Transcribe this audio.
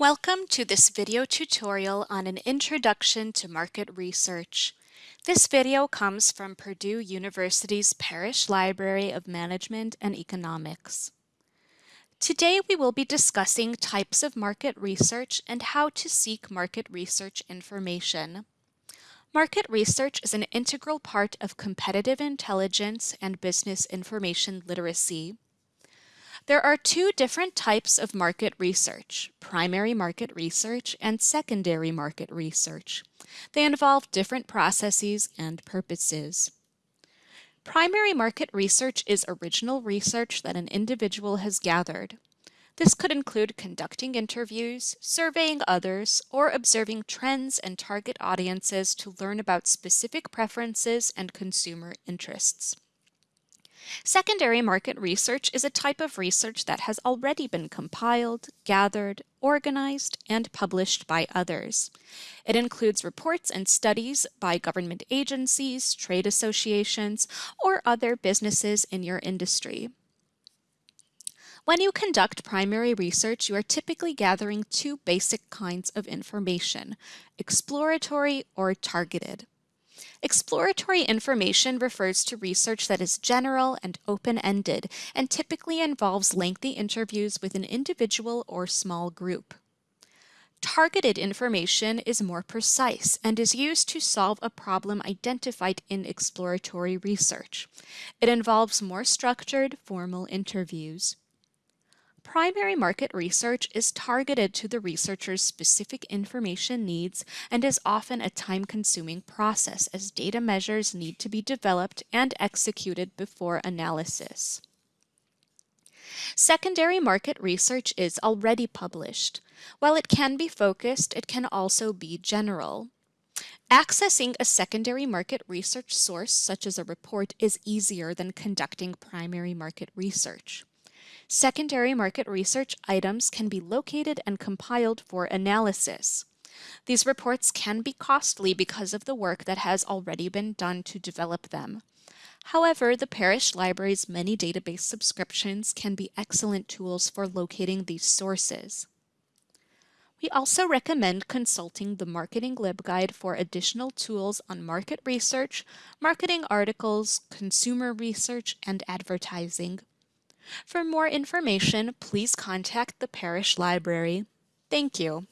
Welcome to this video tutorial on an introduction to market research. This video comes from Purdue University's Parrish Library of Management and Economics. Today we will be discussing types of market research and how to seek market research information. Market research is an integral part of competitive intelligence and business information literacy. There are two different types of market research, primary market research and secondary market research. They involve different processes and purposes. Primary market research is original research that an individual has gathered. This could include conducting interviews, surveying others, or observing trends and target audiences to learn about specific preferences and consumer interests. Secondary market research is a type of research that has already been compiled, gathered, organized, and published by others. It includes reports and studies by government agencies, trade associations, or other businesses in your industry. When you conduct primary research, you are typically gathering two basic kinds of information, exploratory or targeted. Exploratory information refers to research that is general and open-ended and typically involves lengthy interviews with an individual or small group. Targeted information is more precise and is used to solve a problem identified in exploratory research. It involves more structured, formal interviews. Primary market research is targeted to the researcher's specific information needs and is often a time-consuming process as data measures need to be developed and executed before analysis. Secondary market research is already published. While it can be focused, it can also be general. Accessing a secondary market research source, such as a report, is easier than conducting primary market research. Secondary market research items can be located and compiled for analysis. These reports can be costly because of the work that has already been done to develop them. However, the Parrish Library's many database subscriptions can be excellent tools for locating these sources. We also recommend consulting the Marketing LibGuide for additional tools on market research, marketing articles, consumer research, and advertising. For more information, please contact the Parrish Library. Thank you.